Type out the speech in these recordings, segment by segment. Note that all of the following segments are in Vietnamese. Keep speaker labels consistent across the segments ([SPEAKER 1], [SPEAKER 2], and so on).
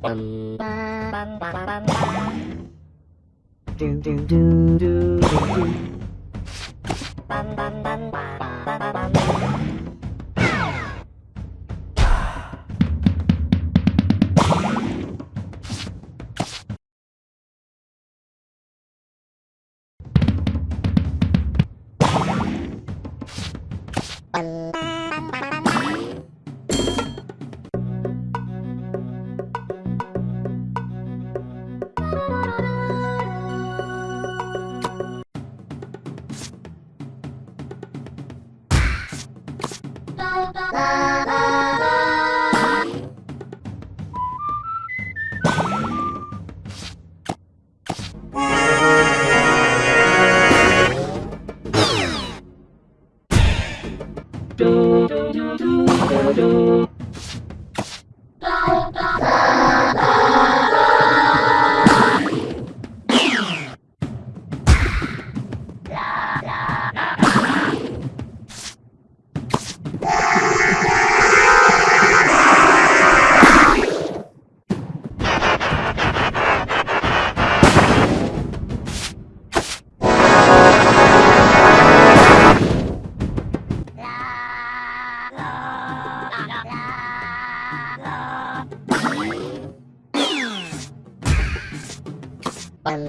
[SPEAKER 1] bum bum bum bum bum do do do do do bum bum bum bum bum bum Bum, bum, bum, bum. do. Bye.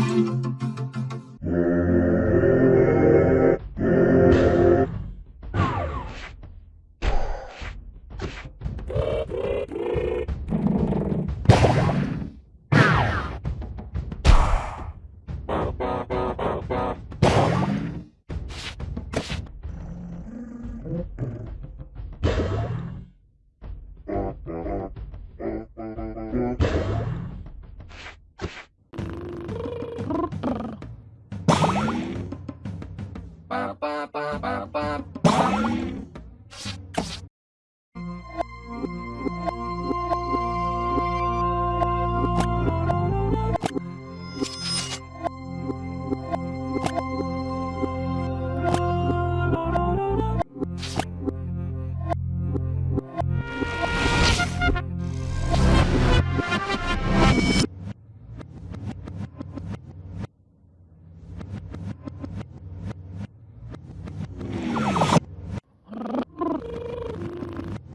[SPEAKER 1] apa